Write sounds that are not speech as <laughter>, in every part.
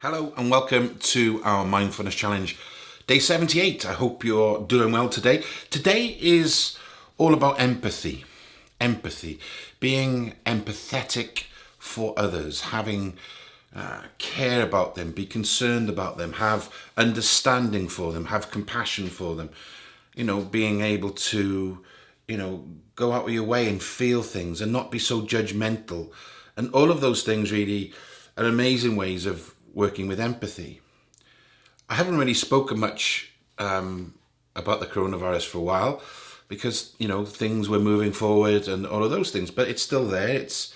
Hello and welcome to our Mindfulness Challenge, day 78. I hope you're doing well today. Today is all about empathy. Empathy, being empathetic for others, having uh, care about them, be concerned about them, have understanding for them, have compassion for them. You know, being able to, you know, go out of your way and feel things and not be so judgmental. And all of those things really are amazing ways of working with empathy. I haven't really spoken much um, about the coronavirus for a while because you know things were moving forward and all of those things, but it's still there. It's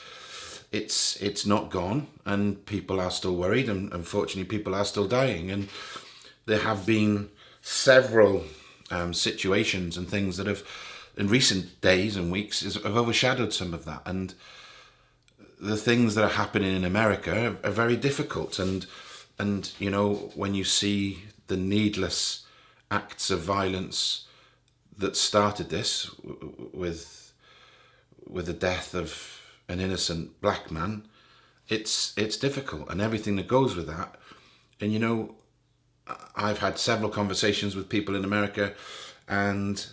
it's it's not gone, and people are still worried, and unfortunately, people are still dying, and there have been several um, situations and things that have, in recent days and weeks, have overshadowed some of that, and the things that are happening in America are, are very difficult. And and you know when you see the needless acts of violence that started this with with the death of an innocent black man it's it's difficult and everything that goes with that. And you know I've had several conversations with people in America and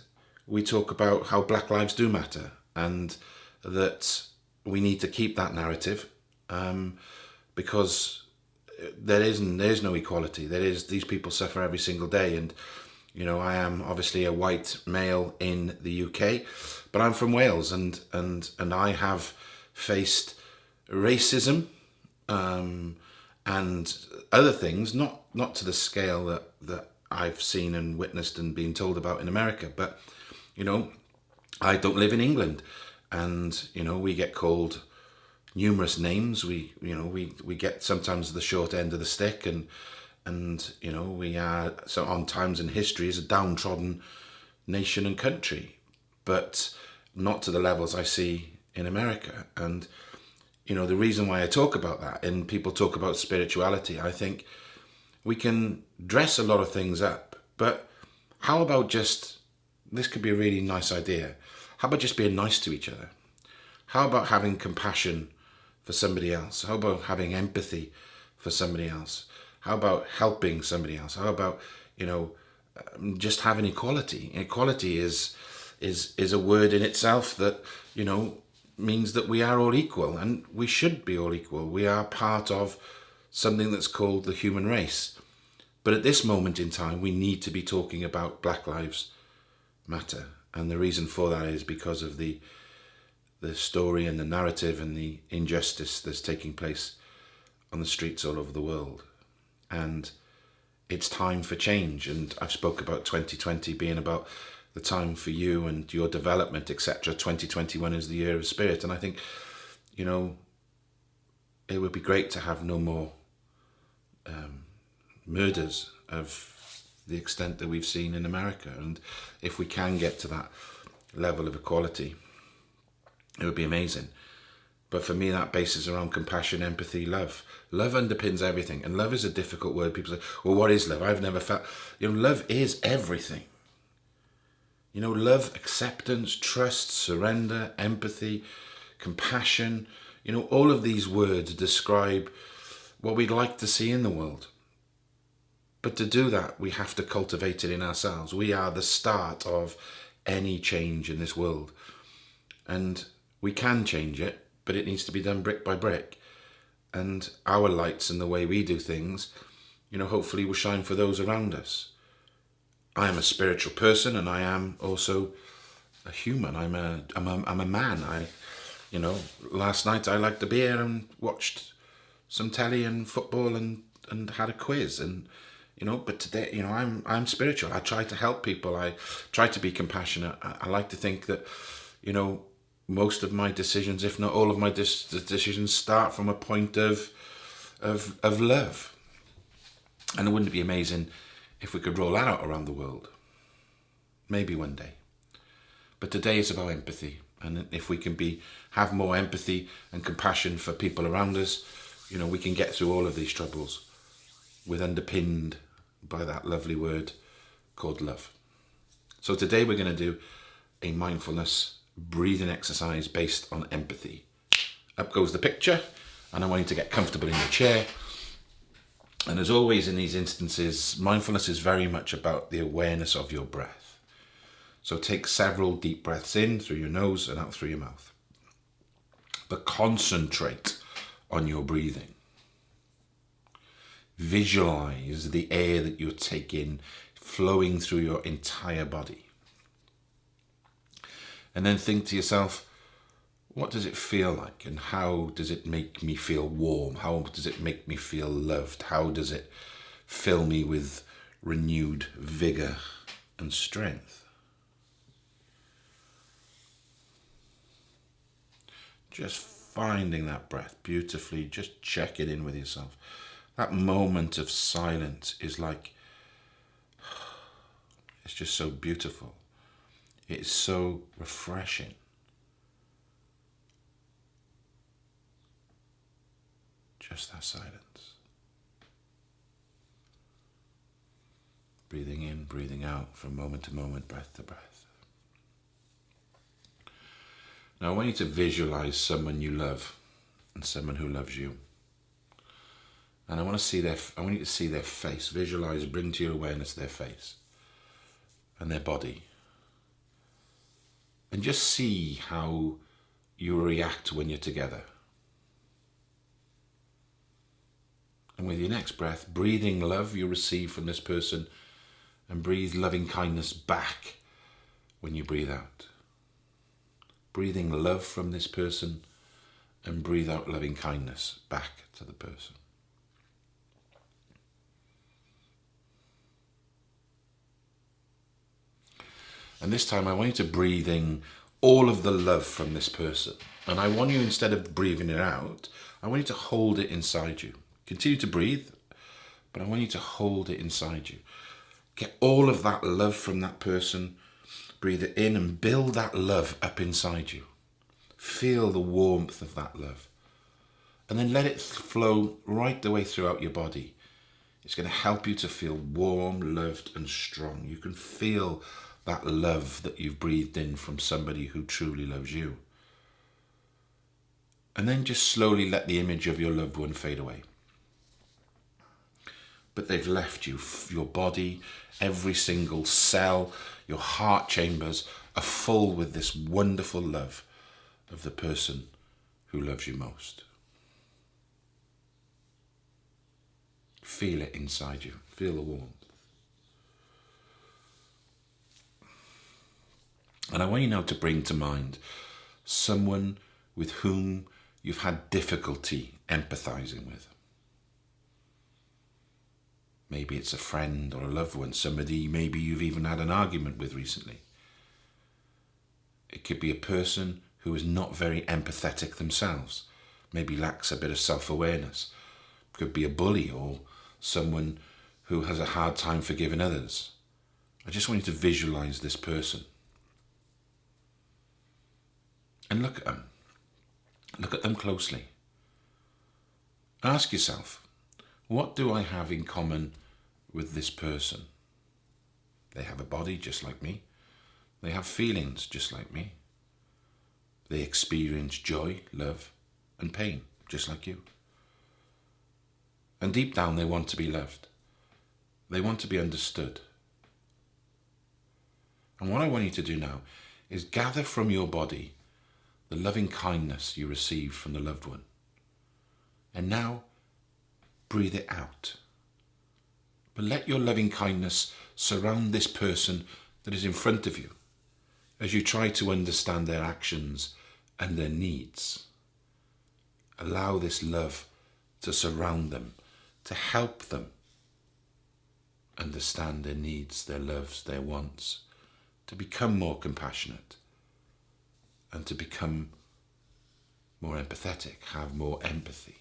we talk about how black lives do matter and that we need to keep that narrative um, because there isn't there's no equality. There is these people suffer every single day. And you know I am obviously a white male in the UK but I'm from Wales and and and I have faced racism um, and other things not not to the scale that that I've seen and witnessed and been told about in America. But you know I don't live in England and you know we get called numerous names. We you know we we get sometimes the short end of the stick and and you know we are so on times in history as a downtrodden nation and country but not to the levels I see in America. And you know the reason why I talk about that and people talk about spirituality I think we can dress a lot of things up but how about just this could be a really nice idea how about just being nice to each other? How about having compassion for somebody else? How about having empathy for somebody else? How about helping somebody else? How about, you know, um, just having equality? Equality is is is a word in itself that, you know, means that we are all equal and we should be all equal. We are part of something that's called the human race. But at this moment in time, we need to be talking about Black Lives Matter and the reason for that is because of the the story and the narrative and the injustice that's taking place on the streets all over the world. And it's time for change. And I've spoke about 2020 being about the time for you and your development etc 2021 is the year of spirit. And I think you know it would be great to have no more um, murders of the extent that we've seen in America. And if we can get to that level of equality, it would be amazing. But for me, that bases around compassion, empathy, love. Love underpins everything. And love is a difficult word. People say, well, what is love? I've never felt, you know, love is everything. You know, love, acceptance, trust, surrender, empathy, compassion, you know, all of these words describe what we'd like to see in the world. But to do that, we have to cultivate it in ourselves. We are the start of any change in this world. And we can change it, but it needs to be done brick by brick. And our lights and the way we do things, you know, hopefully will shine for those around us. I am a spiritual person and I am also a human. I'm a, I'm a, I'm a man. I, you know, last night I liked a beer and watched some telly and football and, and had a quiz and, you know but today you know i'm i'm spiritual. I try to help people. I try to be compassionate. I, I like to think that you know most of my decisions if not all of my decisions start from a point of of of love. And it wouldn't it be amazing if we could roll that out around the world? Maybe one day. But today is about empathy. And if we can be have more empathy and compassion for people around us you know we can get through all of these troubles with underpinned by that lovely word called love. So today we're going to do a mindfulness breathing exercise based on empathy. Up goes the picture and I want you to get comfortable in your chair And as always in these instances, mindfulness is very much about the awareness of your breath. So take several deep breaths in through your nose and out through your mouth. But concentrate on your breathing. Visualize the air that you're taking flowing through your entire body. And then think to yourself, what does it feel like and how does it make me feel warm? How does it make me feel loved? How does it fill me with renewed vigor and strength? Just finding that breath beautifully, just check it in with yourself. That moment of silence is like, <sighs> it's just so beautiful. It's so refreshing. Just that silence. Breathing in, breathing out from moment to moment, breath to breath. Now I want you to visualize someone you love and someone who loves you. And I want to see their I want you to see their face. Visualize, bring to your awareness their face and their body. And just see how you react when you're together. And with your next breath, breathing love you receive from this person and breathe loving kindness back when you breathe out. Breathing love from this person and breathe out loving kindness back to the person. And this time I want you to breathe in all of the love from this person. And I want you, instead of breathing it out, I want you to hold it inside you. Continue to breathe, but I want you to hold it inside you. Get all of that love from that person, breathe it in and build that love up inside you. Feel the warmth of that love. And then let it flow right the way throughout your body. It's going to help you to feel warm, loved and strong. You can feel that love that you've breathed in from somebody who truly loves you. And then just slowly let the image of your loved one fade away but they've left you. Your body, every single cell, your heart chambers are full with this wonderful love of the person who loves you most. Feel it inside you. Feel the warmth. And I want you now to bring to mind someone with whom you've had difficulty empathizing with. Maybe it's a friend or a loved one, somebody maybe you've even had an argument with recently. It could be a person who is not very empathetic themselves, maybe lacks a bit of self-awareness. Could be a bully or someone who has a hard time forgiving others. I just want you to visualize this person. And look at them. Look at them closely. Ask yourself, what do I have in common with this person? They have a body just like me. They have feelings just like me. They experience joy, love and pain just like you. And deep down they want to be loved. They want to be understood. And what I want you to do now is gather from your body the loving kindness you received from the loved one. And now breathe it out. But let your loving kindness surround this person that is in front of you as you try to understand their actions and their needs. Allow this love to surround them, to help them understand their needs, their loves, their wants, to become more compassionate and to become more empathetic, have more empathy.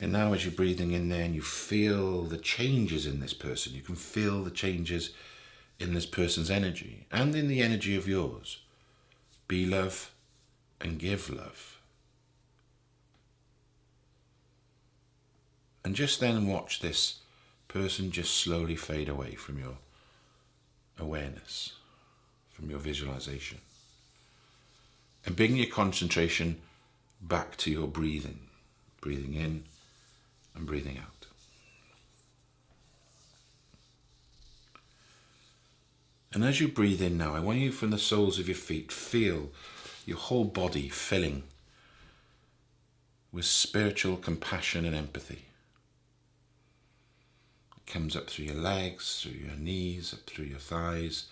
And now as you're breathing in there and you feel the changes in this person, you can feel the changes in this person's energy and in the energy of yours. Be love and give love. And just then watch this person just slowly fade away from your awareness, from your visualization. And bring your concentration back to your breathing. Breathing in and breathing out. And as you breathe in now, I want you from the soles of your feet, feel your whole body filling with spiritual compassion and empathy. Comes up through your legs, through your knees, up through your thighs,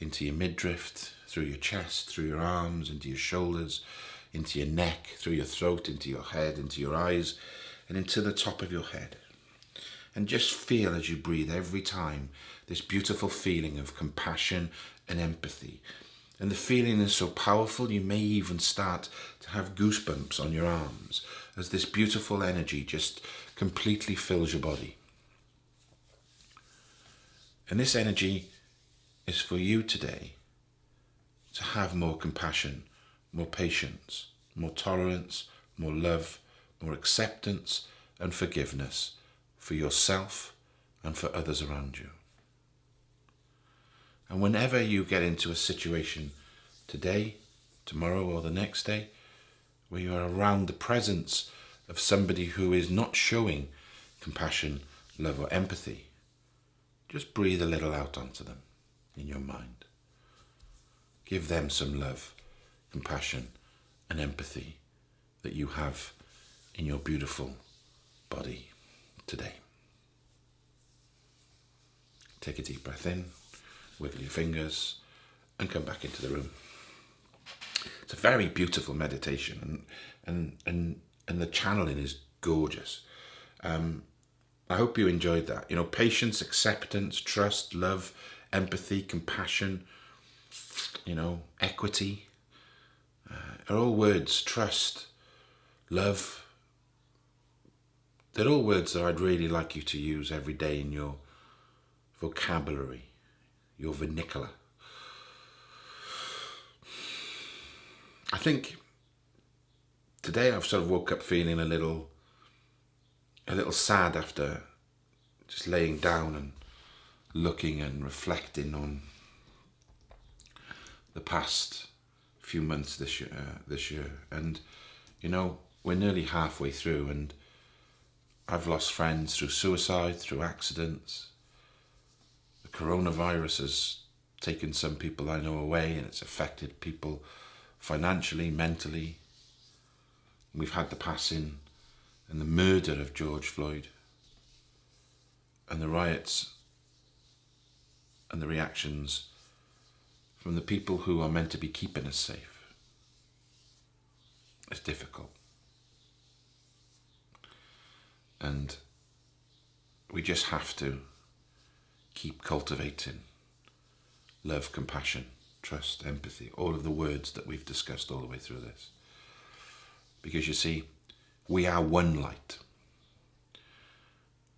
into your midriff, through your chest, through your arms, into your shoulders, into your neck, through your throat, into your head, into your eyes, and into the top of your head. And just feel as you breathe every time this beautiful feeling of compassion and empathy. And the feeling is so powerful, you may even start to have goosebumps on your arms as this beautiful energy just completely fills your body. And this energy is for you today to have more compassion, more patience, more tolerance, more love, more acceptance and forgiveness for yourself and for others around you. And whenever you get into a situation today, tomorrow, or the next day, where you are around the presence of somebody who is not showing compassion, love, or empathy, just breathe a little out onto them in your mind. Give them some love, compassion, and empathy that you have in your beautiful body today. Take a deep breath in, wiggle your fingers, and come back into the room. It's a very beautiful meditation, and and and and the channeling is gorgeous. Um, I hope you enjoyed that. You know, patience, acceptance, trust, love, empathy, compassion. You know, equity. Uh, are all words. Trust, love, they're all words that I'd really like you to use every day in your vocabulary, your vernacular. I think today I've sort of woke up feeling a little a little sad after just laying down and looking and reflecting on the past few months this year uh, this year and you know we're nearly halfway through and I've lost friends through suicide, through accidents. The coronavirus has taken some people I know away and it's affected people financially, mentally. We've had the passing and the murder of George Floyd and the riots and the reactions from the people who are meant to be keeping us safe. It's difficult. And we just have to keep cultivating love, compassion, trust, empathy, all of the words that we've discussed all the way through this. Because you see, we are one light.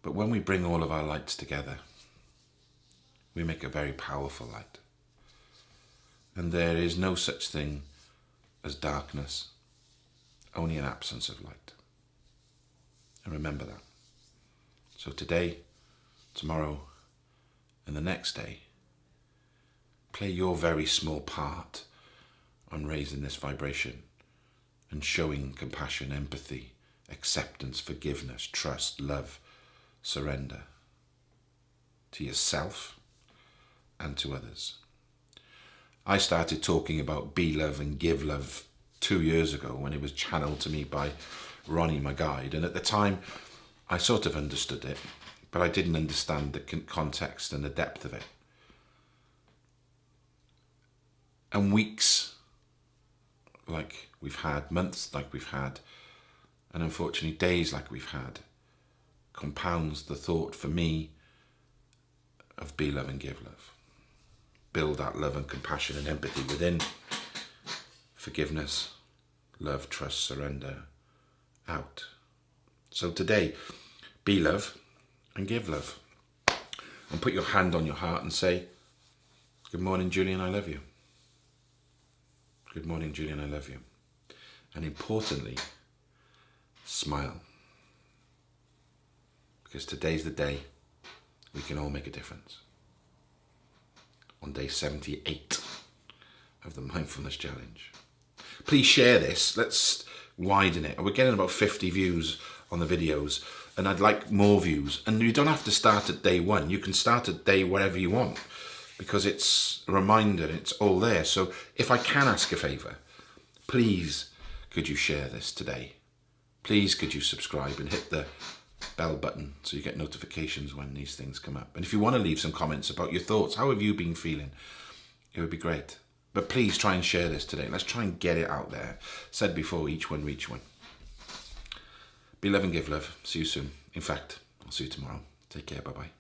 But when we bring all of our lights together, we make a very powerful light. And there is no such thing as darkness, only an absence of light. And remember that. So today, tomorrow, and the next day, play your very small part on raising this vibration and showing compassion, empathy, acceptance, forgiveness, trust, love, surrender to yourself and to others. I started talking about be love and give love two years ago when it was channeled to me by Ronnie, my guide. And at the time, I sort of understood it, but I didn't understand the context and the depth of it. And weeks like we've had, months like we've had, and unfortunately days like we've had, compounds the thought for me of be love and give love. Build that love and compassion and empathy within. Forgiveness, love, trust, surrender, out. So today, be love and give love. And put your hand on your heart and say, Good morning, Julian, I love you. Good morning, Julian, I love you. And importantly, smile. Because today's the day we can all make a difference. On day 78 of the Mindfulness Challenge. Please share this. Let's widen it. We're getting about 50 views on the videos and I'd like more views. And you don't have to start at day one. You can start at day whatever you want because it's a reminder, it's all there. So if I can ask a favour, please could you share this today? Please could you subscribe and hit the bell button so you get notifications when these things come up. And if you want to leave some comments about your thoughts, how have you been feeling? It would be great. But please try and share this today. Let's try and get it out there. Said before, each one reach one. Be love and give love. See you soon. In fact, I'll see you tomorrow. Take care. Bye-bye.